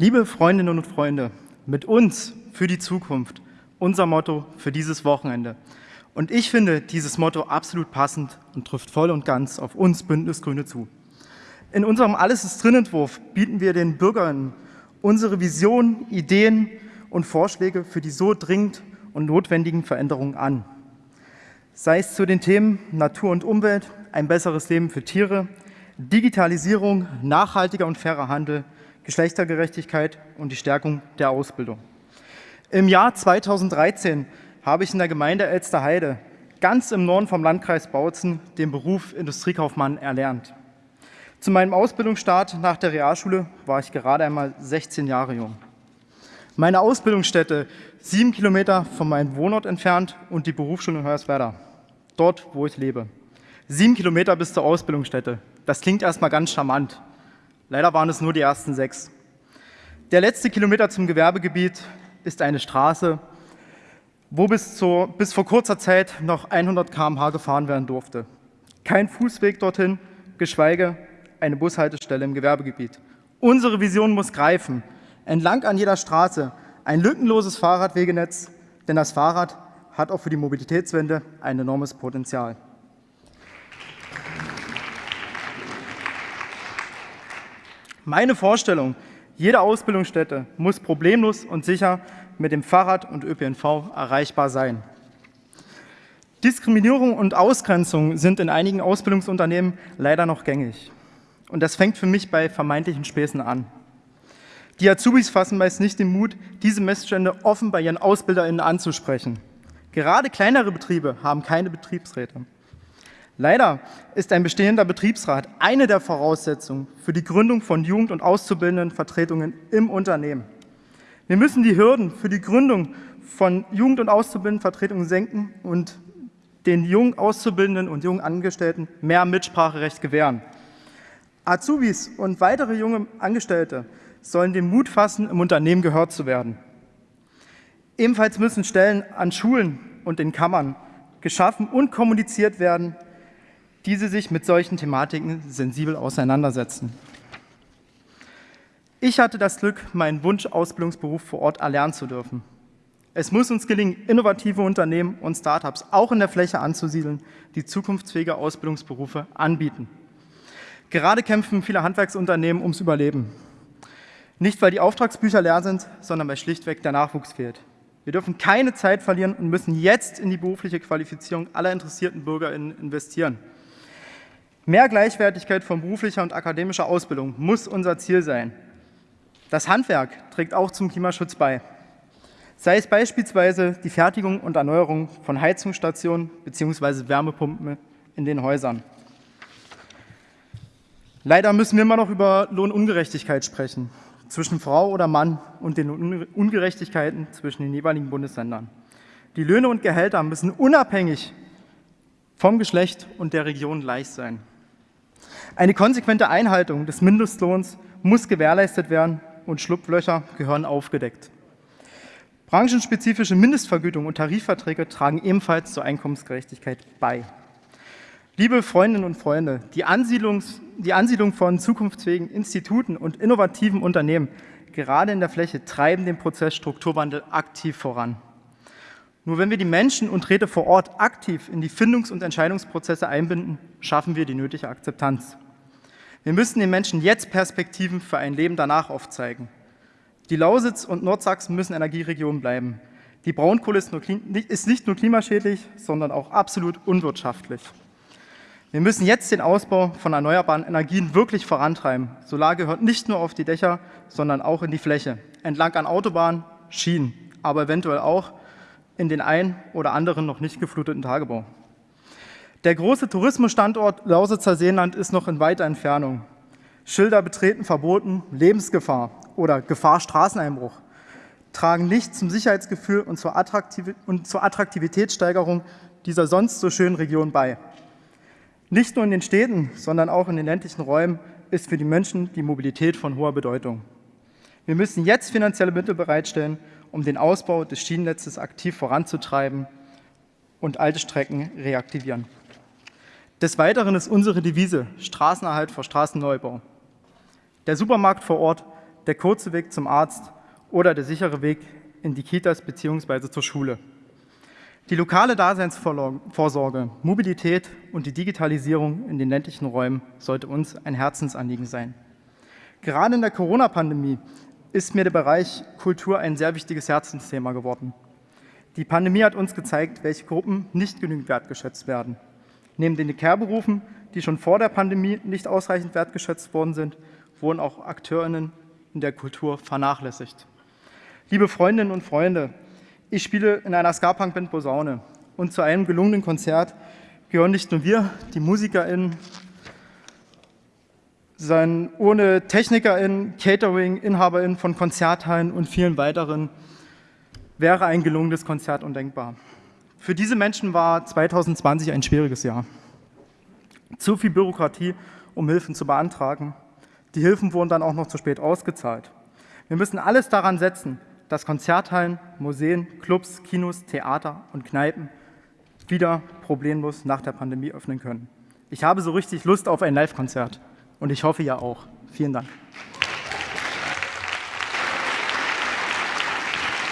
Liebe Freundinnen und Freunde, mit uns für die Zukunft, unser Motto für dieses Wochenende. Und ich finde dieses Motto absolut passend und trifft voll und ganz auf uns Bündnisgrüne zu. In unserem Alles ist drin Entwurf bieten wir den Bürgerinnen unsere Visionen, Ideen und Vorschläge für die so dringend und notwendigen Veränderungen an. Sei es zu den Themen Natur und Umwelt, ein besseres Leben für Tiere, Digitalisierung, nachhaltiger und fairer Handel, Geschlechtergerechtigkeit und die Stärkung der Ausbildung. Im Jahr 2013 habe ich in der Gemeinde Elsterheide, ganz im Norden vom Landkreis Bautzen, den Beruf Industriekaufmann erlernt. Zu meinem Ausbildungsstart nach der Realschule war ich gerade einmal 16 Jahre jung. Meine Ausbildungsstätte sieben Kilometer von meinem Wohnort entfernt und die Berufsschule in Hoyerswerda, dort, wo ich lebe. Sieben Kilometer bis zur Ausbildungsstätte. Das klingt erstmal ganz charmant. Leider waren es nur die ersten sechs. Der letzte Kilometer zum Gewerbegebiet ist eine Straße, wo bis, zur, bis vor kurzer Zeit noch 100 km/h gefahren werden durfte. Kein Fußweg dorthin, geschweige eine Bushaltestelle im Gewerbegebiet. Unsere Vision muss greifen. Entlang an jeder Straße ein lückenloses Fahrradwegenetz, denn das Fahrrad hat auch für die Mobilitätswende ein enormes Potenzial. Meine Vorstellung, jede Ausbildungsstätte muss problemlos und sicher mit dem Fahrrad und ÖPNV erreichbar sein. Diskriminierung und Ausgrenzung sind in einigen Ausbildungsunternehmen leider noch gängig. Und das fängt für mich bei vermeintlichen Späßen an. Die Azubis fassen meist nicht den Mut, diese Missstände offen bei ihren AusbilderInnen anzusprechen. Gerade kleinere Betriebe haben keine Betriebsräte. Leider ist ein bestehender Betriebsrat eine der Voraussetzungen für die Gründung von Jugend- und Auszubildendenvertretungen im Unternehmen. Wir müssen die Hürden für die Gründung von Jugend- und Auszubildendenvertretungen senken und den jungen Auszubildenden und jungen Angestellten mehr Mitspracherecht gewähren. Azubis und weitere junge Angestellte sollen den Mut fassen, im Unternehmen gehört zu werden. Ebenfalls müssen Stellen an Schulen und in Kammern geschaffen und kommuniziert werden, diese sich mit solchen Thematiken sensibel auseinandersetzen. Ich hatte das Glück, meinen Wunsch-Ausbildungsberuf vor Ort erlernen zu dürfen. Es muss uns gelingen, innovative Unternehmen und Startups auch in der Fläche anzusiedeln, die zukunftsfähige Ausbildungsberufe anbieten. Gerade kämpfen viele Handwerksunternehmen ums Überleben. Nicht, weil die Auftragsbücher leer sind, sondern weil schlichtweg der Nachwuchs fehlt. Wir dürfen keine Zeit verlieren und müssen jetzt in die berufliche Qualifizierung aller interessierten BürgerInnen investieren. Mehr Gleichwertigkeit von beruflicher und akademischer Ausbildung muss unser Ziel sein. Das Handwerk trägt auch zum Klimaschutz bei. Sei es beispielsweise die Fertigung und Erneuerung von Heizungsstationen bzw. Wärmepumpen in den Häusern. Leider müssen wir immer noch über Lohnungerechtigkeit sprechen, zwischen Frau oder Mann und den Ungerechtigkeiten zwischen den jeweiligen Bundesländern. Die Löhne und Gehälter müssen unabhängig vom Geschlecht und der Region gleich sein. Eine konsequente Einhaltung des Mindestlohns muss gewährleistet werden und Schlupflöcher gehören aufgedeckt. Branchenspezifische Mindestvergütung und Tarifverträge tragen ebenfalls zur Einkommensgerechtigkeit bei. Liebe Freundinnen und Freunde, die, die Ansiedlung von zukunftsfähigen Instituten und innovativen Unternehmen gerade in der Fläche treiben den Prozess Strukturwandel aktiv voran. Nur wenn wir die Menschen und Räte vor Ort aktiv in die Findungs- und Entscheidungsprozesse einbinden, schaffen wir die nötige Akzeptanz. Wir müssen den Menschen jetzt Perspektiven für ein Leben danach aufzeigen. Die Lausitz und Nordsachsen müssen Energieregionen bleiben. Die Braunkohle ist, ist nicht nur klimaschädlich, sondern auch absolut unwirtschaftlich. Wir müssen jetzt den Ausbau von erneuerbaren Energien wirklich vorantreiben. Solar gehört nicht nur auf die Dächer, sondern auch in die Fläche, entlang an Autobahnen, Schienen, aber eventuell auch in den ein oder anderen noch nicht gefluteten Tagebau. Der große Tourismusstandort Lausitzer Seenland ist noch in weiter Entfernung. Schilder betreten verboten, Lebensgefahr oder Gefahr Straßeneinbruch tragen nicht zum Sicherheitsgefühl und zur, Attraktiv und zur Attraktivitätssteigerung dieser sonst so schönen Region bei. Nicht nur in den Städten, sondern auch in den ländlichen Räumen ist für die Menschen die Mobilität von hoher Bedeutung. Wir müssen jetzt finanzielle Mittel bereitstellen, um den Ausbau des Schienennetzes aktiv voranzutreiben und alte Strecken reaktivieren. Des Weiteren ist unsere Devise Straßenerhalt vor Straßenneubau. Der Supermarkt vor Ort der kurze Weg zum Arzt oder der sichere Weg in die Kitas bzw. zur Schule. Die lokale Daseinsvorsorge, Mobilität und die Digitalisierung in den ländlichen Räumen sollte uns ein Herzensanliegen sein. Gerade in der Corona-Pandemie ist mir der Bereich Kultur ein sehr wichtiges Herzensthema geworden. Die Pandemie hat uns gezeigt, welche Gruppen nicht genügend wertgeschätzt werden. Neben den Care-Berufen, die schon vor der Pandemie nicht ausreichend wertgeschätzt worden sind, wurden auch AkteurInnen in der Kultur vernachlässigt. Liebe Freundinnen und Freunde, ich spiele in einer Ska-Punk-Band Posaune und zu einem gelungenen Konzert gehören nicht nur wir, die MusikerInnen, sondern ohne TechnikerInnen, Catering, InhaberInnen von Konzerthallen und vielen weiteren wäre ein gelungenes Konzert undenkbar. Für diese Menschen war 2020 ein schwieriges Jahr. Zu viel Bürokratie, um Hilfen zu beantragen. Die Hilfen wurden dann auch noch zu spät ausgezahlt. Wir müssen alles daran setzen, dass Konzerthallen, Museen, Clubs, Kinos, Theater und Kneipen wieder problemlos nach der Pandemie öffnen können. Ich habe so richtig Lust auf ein Live-Konzert und ich hoffe ja auch. Vielen Dank.